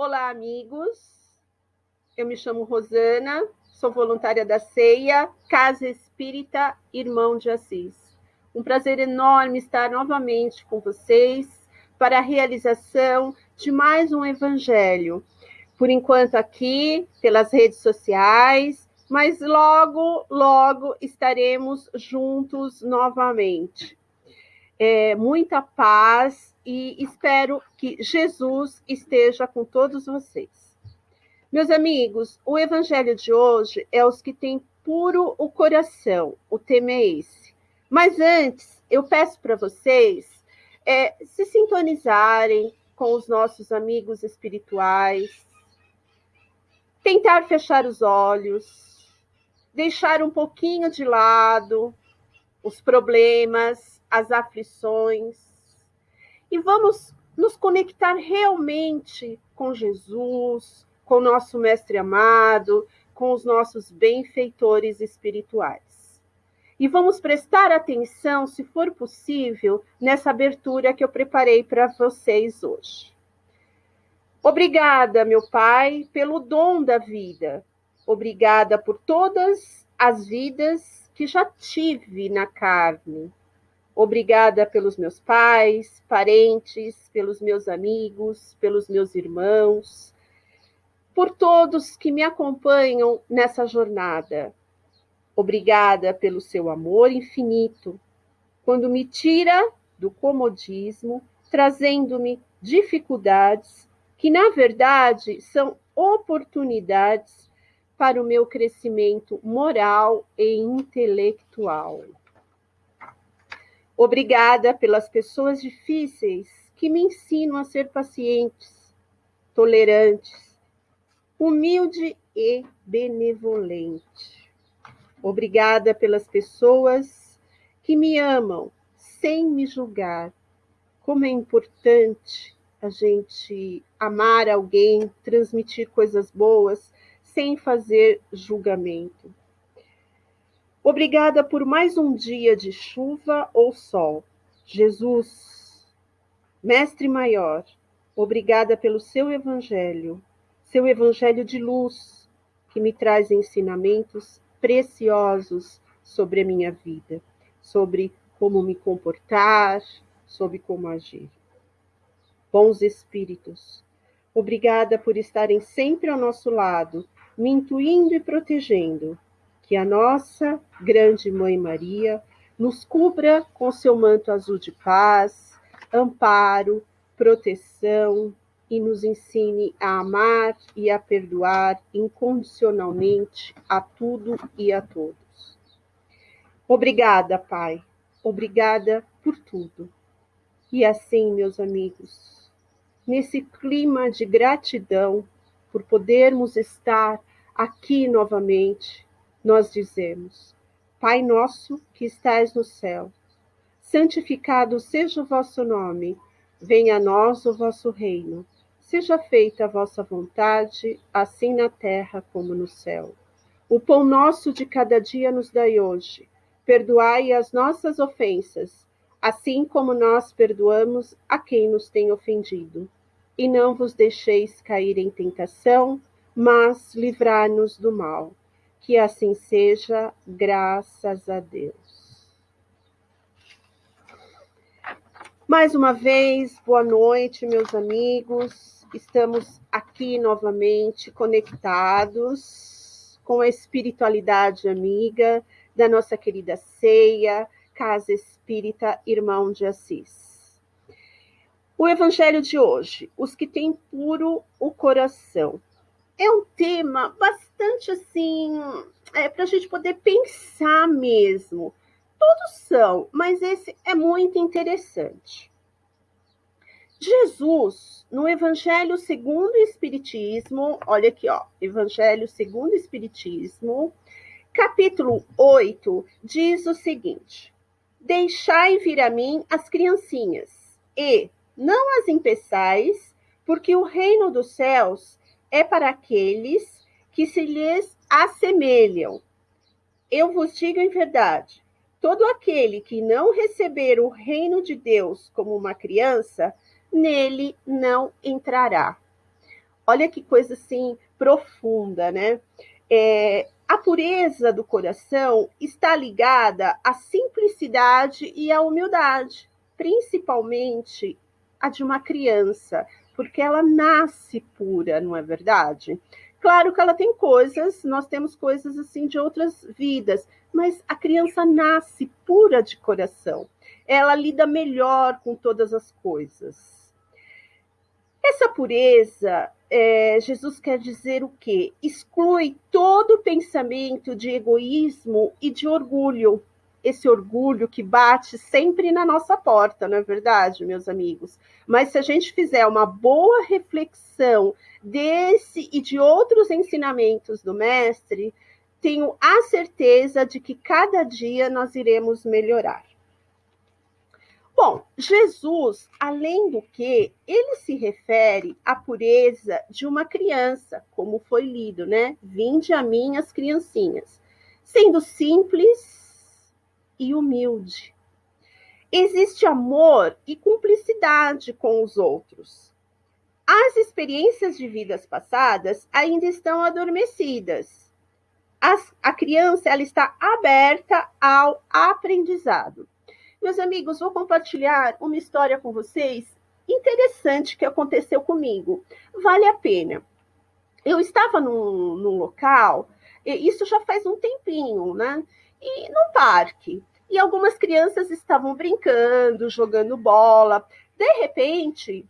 Olá, amigos. Eu me chamo Rosana, sou voluntária da CEIA, Casa Espírita Irmão de Assis. Um prazer enorme estar novamente com vocês para a realização de mais um evangelho. Por enquanto aqui, pelas redes sociais, mas logo, logo estaremos juntos novamente. É, muita paz e espero que Jesus esteja com todos vocês. Meus amigos, o evangelho de hoje é os que têm puro o coração. O tema é esse. Mas antes, eu peço para vocês é, se sintonizarem com os nossos amigos espirituais, tentar fechar os olhos, deixar um pouquinho de lado os problemas, as aflições e vamos nos conectar realmente com Jesus, com o nosso Mestre amado, com os nossos benfeitores espirituais. E vamos prestar atenção, se for possível, nessa abertura que eu preparei para vocês hoje. Obrigada, meu Pai, pelo dom da vida. Obrigada por todas as vidas que já tive na carne. Obrigada pelos meus pais, parentes, pelos meus amigos, pelos meus irmãos, por todos que me acompanham nessa jornada. Obrigada pelo seu amor infinito, quando me tira do comodismo, trazendo-me dificuldades que, na verdade, são oportunidades para o meu crescimento moral e intelectual. Obrigada pelas pessoas difíceis que me ensinam a ser pacientes, tolerantes, humilde e benevolente. Obrigada pelas pessoas que me amam sem me julgar. Como é importante a gente amar alguém, transmitir coisas boas sem fazer julgamento. Obrigada por mais um dia de chuva ou sol. Jesus, Mestre Maior, obrigada pelo seu Evangelho, seu Evangelho de luz, que me traz ensinamentos preciosos sobre a minha vida, sobre como me comportar, sobre como agir. Bons Espíritos, obrigada por estarem sempre ao nosso lado, me intuindo e protegendo que a nossa grande Mãe Maria nos cubra com seu manto azul de paz, amparo, proteção e nos ensine a amar e a perdoar incondicionalmente a tudo e a todos. Obrigada, Pai. Obrigada por tudo. E assim, meus amigos, nesse clima de gratidão por podermos estar aqui novamente, nós dizemos: Pai nosso que estais no céu, santificado seja o vosso nome, venha a nós o vosso reino. Seja feita a vossa vontade, assim na terra como no céu. O pão nosso de cada dia nos dai hoje. Perdoai as nossas ofensas, assim como nós perdoamos a quem nos tem ofendido. E não vos deixeis cair em tentação, mas livrai-nos do mal. Que assim seja, graças a Deus. Mais uma vez, boa noite, meus amigos. Estamos aqui novamente conectados com a espiritualidade amiga da nossa querida ceia, Casa Espírita Irmão de Assis. O evangelho de hoje, os que têm puro o coração é um tema bastante assim, é, para a gente poder pensar mesmo. Todos são, mas esse é muito interessante. Jesus, no Evangelho segundo o Espiritismo, olha aqui, ó, Evangelho segundo o Espiritismo, capítulo 8, diz o seguinte: Deixai vir a mim as criancinhas, e não as impeçais, porque o reino dos céus é para aqueles que se lhes assemelham. Eu vos digo em verdade: todo aquele que não receber o reino de Deus como uma criança, nele não entrará. Olha que coisa assim profunda, né? É, a pureza do coração está ligada à simplicidade e à humildade, principalmente a de uma criança, porque ela nasce pura, não é verdade? Claro que ela tem coisas, nós temos coisas assim de outras vidas, mas a criança nasce pura de coração. Ela lida melhor com todas as coisas. Essa pureza, é, Jesus quer dizer o quê? Exclui todo pensamento de egoísmo e de orgulho. Esse orgulho que bate sempre na nossa porta, não é verdade, meus amigos? Mas se a gente fizer uma boa reflexão desse e de outros ensinamentos do Mestre, tenho a certeza de que cada dia nós iremos melhorar. Bom, Jesus, além do que, ele se refere à pureza de uma criança, como foi lido, né? Vinde a mim as criancinhas, sendo simples e humilde. Existe amor e cumplicidade com os outros. As experiências de vidas passadas ainda estão adormecidas as, a criança ela está aberta ao aprendizado. Meus amigos, vou compartilhar uma história com vocês interessante que aconteceu comigo. Vale a pena. Eu estava num, num local, isso já faz um tempinho, né? E no parque. E algumas crianças estavam brincando, jogando bola. De repente,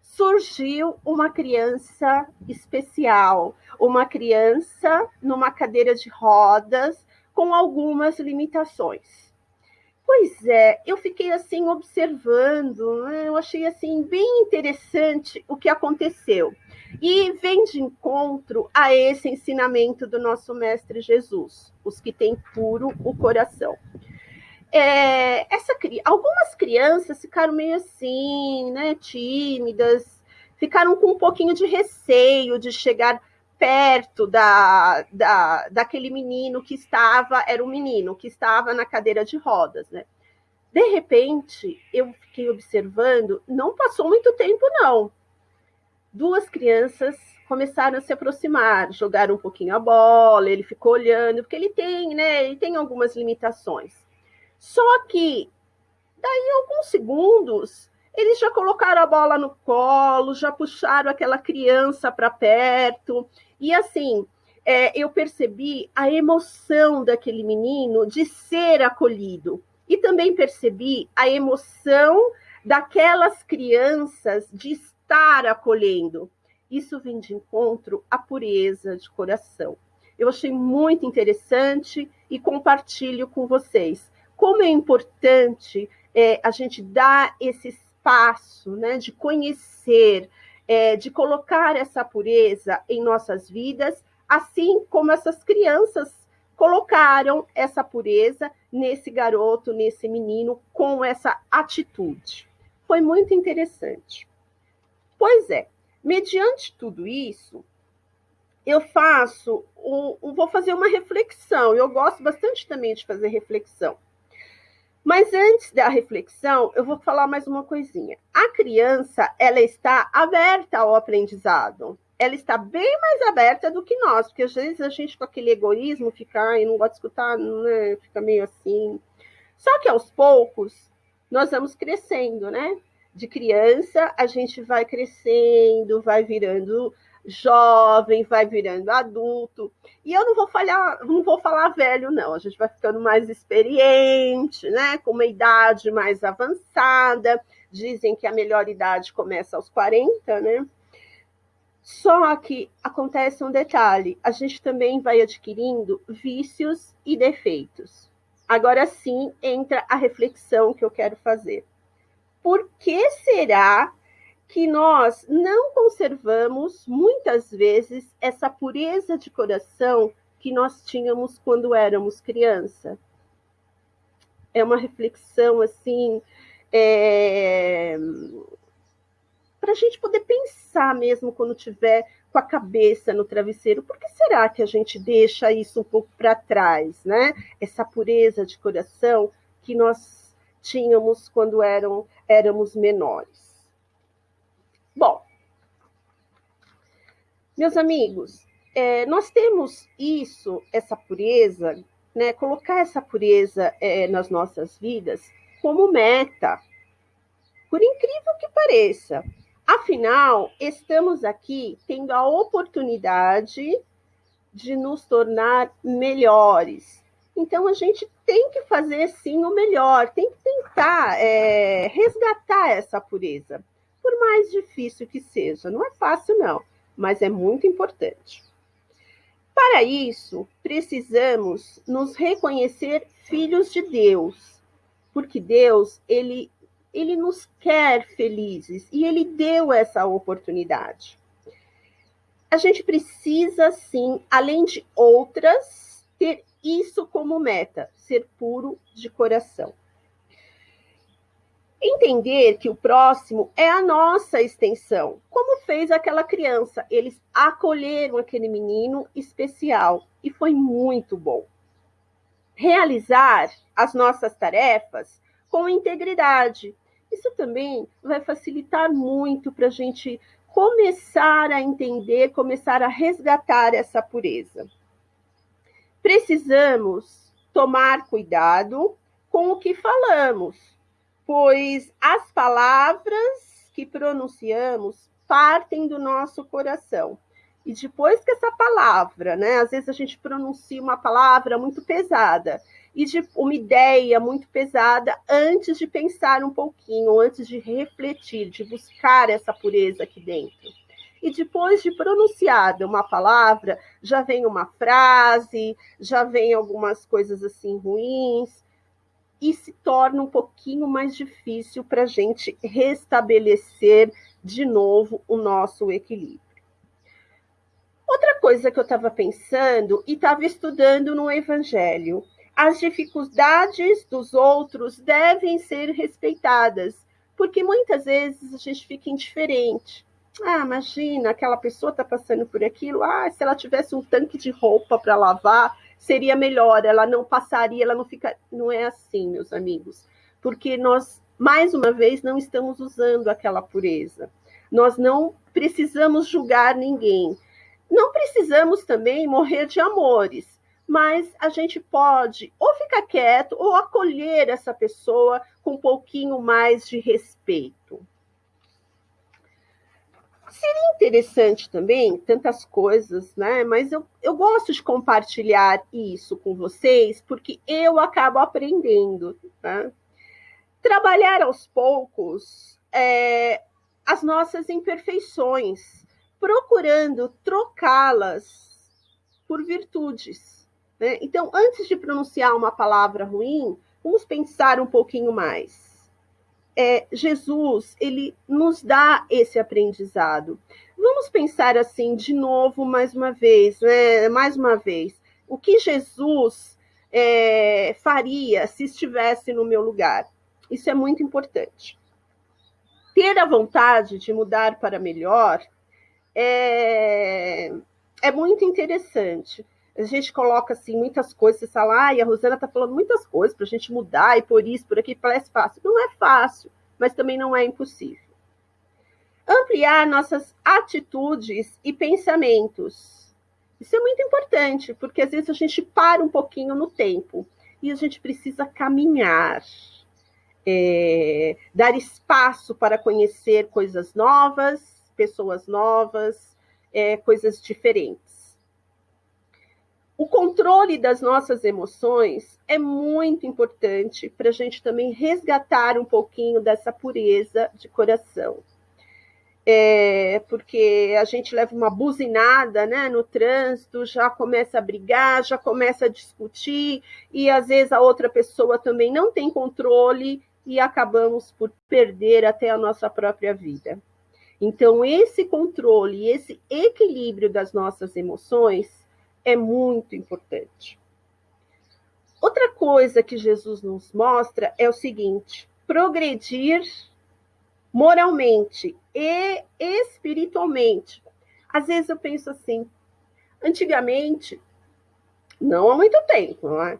surgiu uma criança especial, uma criança numa cadeira de rodas com algumas limitações. Pois é, eu fiquei assim observando, né? eu achei assim bem interessante o que aconteceu. E vem de encontro a esse ensinamento do nosso mestre Jesus, os que têm puro o coração é, essa, algumas crianças ficaram meio assim, né, tímidas, ficaram com um pouquinho de receio de chegar perto da, da, daquele menino que estava, era um menino que estava na cadeira de rodas, né? De repente, eu fiquei observando, não passou muito tempo, não. Duas crianças começaram a se aproximar, jogaram um pouquinho a bola, ele ficou olhando, porque ele tem, né? Ele tem algumas limitações. Só que, daí alguns segundos, eles já colocaram a bola no colo, já puxaram aquela criança para perto. E assim, é, eu percebi a emoção daquele menino de ser acolhido. E também percebi a emoção daquelas crianças de estar acolhendo. Isso vem de encontro à pureza de coração. Eu achei muito interessante e compartilho com vocês como é importante é, a gente dar esse espaço né, de conhecer, é, de colocar essa pureza em nossas vidas, assim como essas crianças colocaram essa pureza nesse garoto, nesse menino, com essa atitude. Foi muito interessante. Pois é, mediante tudo isso, eu faço, um, vou fazer uma reflexão. Eu gosto bastante também de fazer reflexão. Mas antes da reflexão, eu vou falar mais uma coisinha. A criança, ela está aberta ao aprendizado. Ela está bem mais aberta do que nós, porque às vezes a gente com aquele egoísmo fica, e não gosta de escutar, né? Fica meio assim. Só que aos poucos nós vamos crescendo, né? De criança, a gente vai crescendo, vai virando jovem, vai virando adulto. E eu não vou falar, não vou falar velho, não. A gente vai ficando mais experiente, né? Com uma idade mais avançada. Dizem que a melhor idade começa aos 40, né? Só que acontece um detalhe: a gente também vai adquirindo vícios e defeitos. Agora sim entra a reflexão que eu quero fazer. Por que será que nós não conservamos, muitas vezes, essa pureza de coração que nós tínhamos quando éramos criança. É uma reflexão, assim, é... para a gente poder pensar mesmo quando tiver com a cabeça no travesseiro, por que será que a gente deixa isso um pouco para trás, né? Essa pureza de coração que nós tínhamos quando eram, éramos menores. Bom, Meus amigos, é, nós temos isso, essa pureza, né, colocar essa pureza é, nas nossas vidas como meta, por incrível que pareça. Afinal, estamos aqui tendo a oportunidade de nos tornar melhores. Então, a gente tem que fazer sim o melhor, tem que tentar é, resgatar essa pureza, por mais difícil que seja. Não é fácil, não, mas é muito importante. Para isso, precisamos nos reconhecer filhos de Deus, porque Deus, ele ele nos quer felizes e ele deu essa oportunidade. A gente precisa, sim, além de outras, ter isso como meta, ser puro de coração. Entender que o próximo é a nossa extensão, como fez aquela criança. Eles acolheram aquele menino especial e foi muito bom. Realizar as nossas tarefas com integridade, isso também vai facilitar muito para a gente começar a entender, começar a resgatar essa pureza. Precisamos tomar cuidado com o que falamos, pois as palavras que pronunciamos partem do nosso coração. E depois que essa palavra, né? Às vezes a gente pronuncia uma palavra muito pesada e de uma ideia muito pesada antes de pensar um pouquinho, antes de refletir, de buscar essa pureza aqui dentro. E depois de pronunciada uma palavra, já vem uma frase, já vem algumas coisas assim ruins, e se torna um pouquinho mais difícil para a gente restabelecer de novo o nosso equilíbrio. Outra coisa que eu estava pensando e estava estudando no Evangelho as dificuldades dos outros devem ser respeitadas, porque muitas vezes a gente fica indiferente. Ah, imagina, aquela pessoa está passando por aquilo. Ah, se ela tivesse um tanque de roupa para lavar, seria melhor. Ela não passaria, ela não fica. Não é assim, meus amigos, porque nós, mais uma vez, não estamos usando aquela pureza. Nós não precisamos julgar ninguém. Não precisamos também morrer de amores mas a gente pode ou ficar quieto ou acolher essa pessoa com um pouquinho mais de respeito. Seria interessante também, tantas coisas, né? Mas eu, eu gosto de compartilhar isso com vocês, porque eu acabo aprendendo. Né? Trabalhar aos poucos é, as nossas imperfeições, procurando trocá-las por virtudes né? Então, antes de pronunciar uma palavra ruim, vamos pensar um pouquinho mais. É, Jesus, ele nos dá esse aprendizado. Vamos pensar assim de novo, mais uma vez, né? Mais uma vez, o que Jesus é, faria se estivesse no meu lugar? Isso é muito importante. Ter a vontade de mudar para melhor é, é muito interessante a gente coloca assim muitas coisas, você fala, e a Rosana está falando muitas coisas para a gente mudar e por isso, por aqui, parece fácil. Não é fácil, mas também não é impossível. Ampliar nossas atitudes e pensamentos. Isso é muito importante, porque às vezes a gente para um pouquinho no tempo e a gente precisa caminhar, é, dar espaço para conhecer coisas novas, pessoas novas, é, coisas diferentes. O controle das nossas emoções é muito importante para a gente também resgatar um pouquinho dessa pureza de coração. É, porque a gente leva uma buzinada né, no trânsito, já começa a brigar, já começa a discutir, e às vezes a outra pessoa também não tem controle e acabamos por perder até a nossa própria vida. Então, esse controle, esse equilíbrio das nossas emoções é muito importante. Outra coisa que Jesus nos mostra é o seguinte: progredir moralmente e espiritualmente. Às vezes eu penso assim, antigamente, não há muito tempo, não é?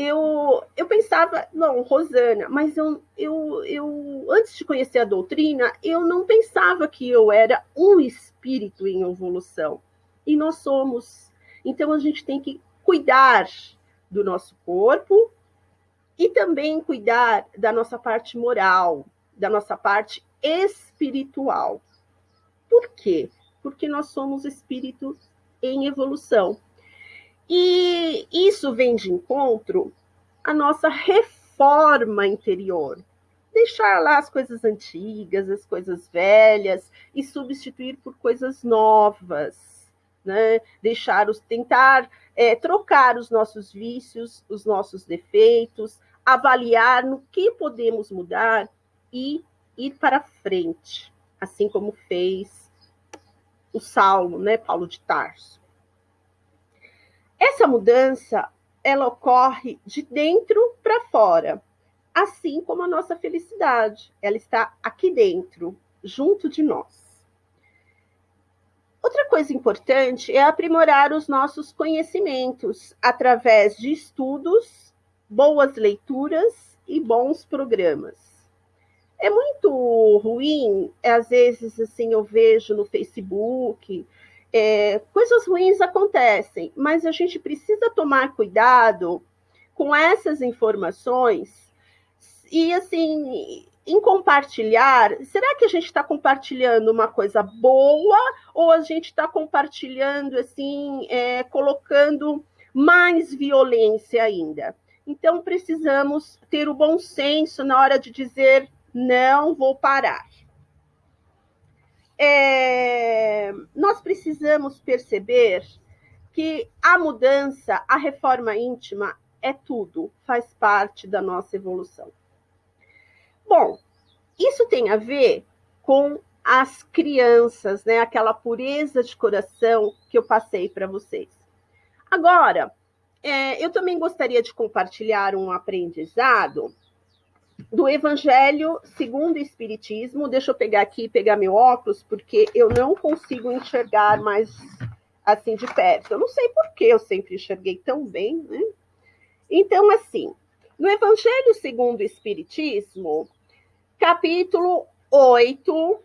eu, eu pensava, não, Rosana, mas eu, eu, eu, antes de conhecer a doutrina, eu não pensava que eu era um espírito em evolução. e nós somos. Então a gente tem que cuidar do nosso corpo e também cuidar da nossa parte moral, da nossa parte espiritual. Por quê? Porque nós somos espíritos em evolução. E isso vem de encontro à nossa reforma interior. Deixar lá as coisas antigas, as coisas velhas e substituir por coisas novas. Né? Deixar os tentar é, trocar os nossos vícios, os nossos defeitos, avaliar no que podemos mudar e ir para frente, assim como fez o Saulo, né, Paulo de Tarso. Essa mudança, ela ocorre de dentro para fora, assim como a nossa felicidade, ela está aqui dentro, junto de nós. Outra coisa importante é aprimorar os nossos conhecimentos através de estudos, boas leituras e bons programas. É muito ruim, às vezes assim eu vejo no Facebook, é, coisas ruins acontecem, mas a gente precisa tomar cuidado com essas informações e assim em compartilhar, será que a gente está compartilhando uma coisa boa ou a gente está compartilhando assim, é, colocando mais violência ainda? Então precisamos ter o bom senso na hora de dizer não vou parar é, nós precisamos perceber que a mudança, a reforma íntima é tudo, faz parte da nossa evolução. Bom, isso tem a ver com as crianças, né? Aquela pureza de coração que eu passei para vocês. Agora, é, eu também gostaria de compartilhar um aprendizado do Evangelho segundo o Espiritismo. Deixa eu pegar aqui, pegar meu óculos, porque eu não consigo enxergar mais assim de perto. Eu não sei por que eu sempre enxerguei tão bem, né? Então, assim, no Evangelho segundo o Espiritismo, capítulo 8,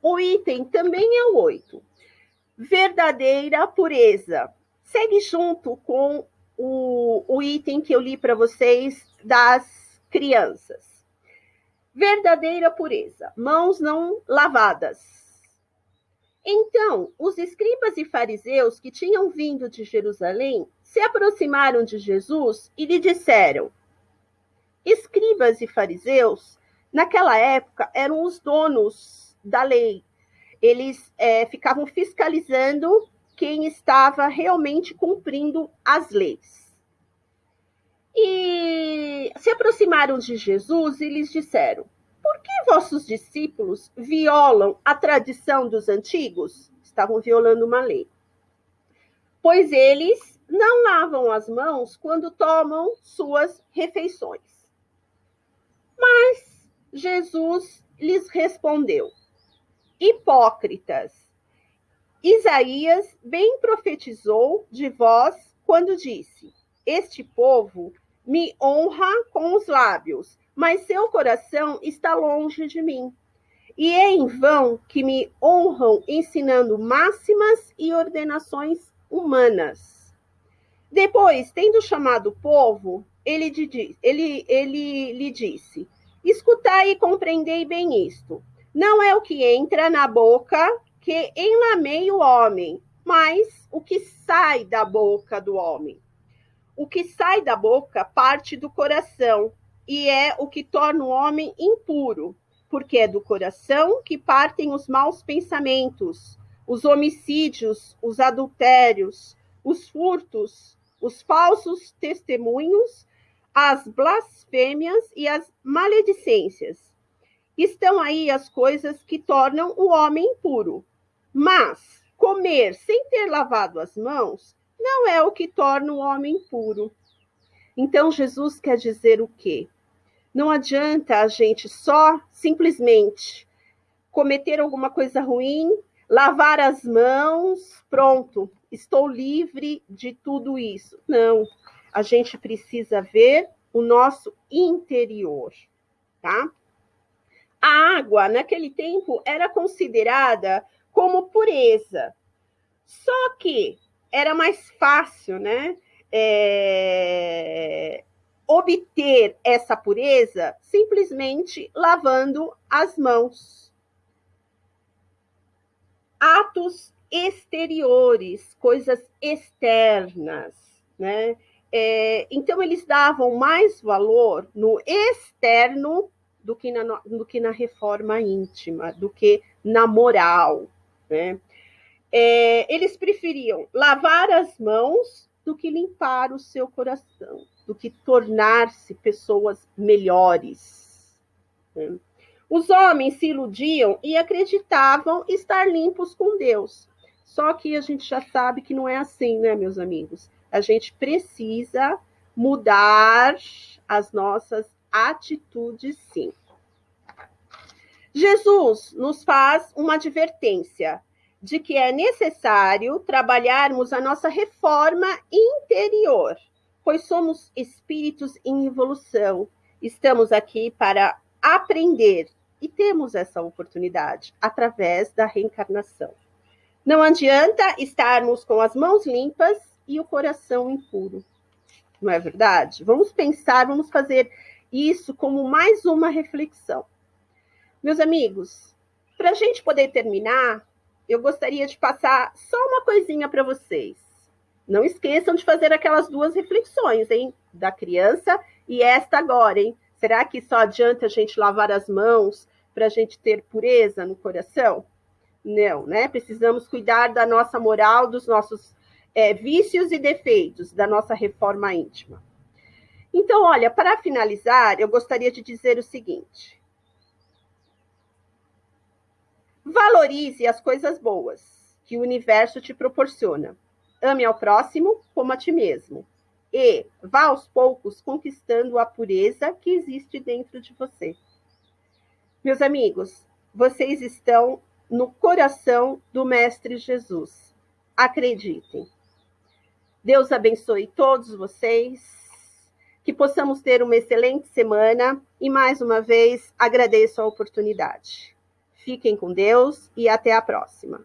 o item também é o 8. Verdadeira pureza. Segue junto com o, o item que eu li para vocês das crianças. Verdadeira pureza, mãos não lavadas. Então, os escribas e fariseus que tinham vindo de Jerusalém se aproximaram de Jesus e lhe disseram: Escribas e fariseus, naquela época, eram os donos da lei. Eles é, ficavam fiscalizando quem estava realmente cumprindo as leis. E se aproximaram de Jesus e lhes disseram: Por que vossos discípulos violam a tradição dos antigos? Estavam violando uma lei. Pois eles não lavam as mãos quando tomam suas refeições. Mas Jesus lhes respondeu: Hipócritas, Isaías bem profetizou de vós quando disse: Este povo me honra com os lábios, mas seu coração está longe de mim. E é em vão que me honram ensinando máximas e ordenações humanas. Depois, tendo chamado o povo, ele, ele, ele lhe disse: Escutai e compreendei bem isto. Não é o que entra na boca que enlameia o homem, mas o que sai da boca do homem. O que sai da boca parte do coração e é o que torna o homem impuro, porque é do coração que partem os maus pensamentos, os homicídios, os adultérios, os furtos, os falsos testemunhos, as blasfêmias e as maledicências. Estão aí as coisas que tornam o homem impuro. Mas comer sem ter lavado as mãos não é o que torna o homem puro. Então, Jesus quer dizer o quê? Não adianta a gente só simplesmente cometer alguma coisa ruim, lavar as mãos, pronto, estou livre de tudo isso. Não, a gente precisa ver o nosso interior, tá? A água, naquele tempo, era considerada como pureza, Só que era mais fácil, né? É, obter essa pureza simplesmente lavando as mãos. Atos exteriores, coisas externas, né? É, então eles davam mais valor no externo do que na, do que na reforma íntima, do que na moral, né? É, eles preferiam lavar as mãos do que limpar o seu coração, do que tornar-se pessoas melhores. Né? Os homens se iludiam e acreditavam estar limpos com Deus. Só que a gente já sabe que não é assim, né, meus amigos? A gente precisa mudar as nossas atitudes, sim. Jesus nos faz uma advertência de que é necessário trabalharmos a nossa reforma interior, pois somos espíritos em evolução. Estamos aqui para aprender e temos essa oportunidade através da reencarnação. Não adianta estarmos com as mãos limpas e o coração impuro. Não é verdade? Vamos pensar, vamos fazer isso como mais uma reflexão. Meus amigos, para a gente poder terminar, eu gostaria de passar só uma coisinha para vocês. Não esqueçam de fazer aquelas duas reflexões, hein? Da criança e esta agora, hein? Será que só adianta a gente lavar as mãos para a gente ter pureza no coração? Não, né? Precisamos cuidar da nossa moral, dos nossos é, vícios e defeitos, da nossa reforma íntima. Então, olha, para finalizar, eu gostaria de dizer o seguinte: Valorize as coisas boas que o universo te proporciona. Ame ao próximo como a ti mesmo. E vá aos poucos conquistando a pureza que existe dentro de você. Meus amigos, vocês estão no coração do Mestre Jesus. Acreditem. Deus abençoe todos vocês. Que possamos ter uma excelente semana e mais uma vez agradeço a oportunidade. Fiquem com Deus e até a próxima.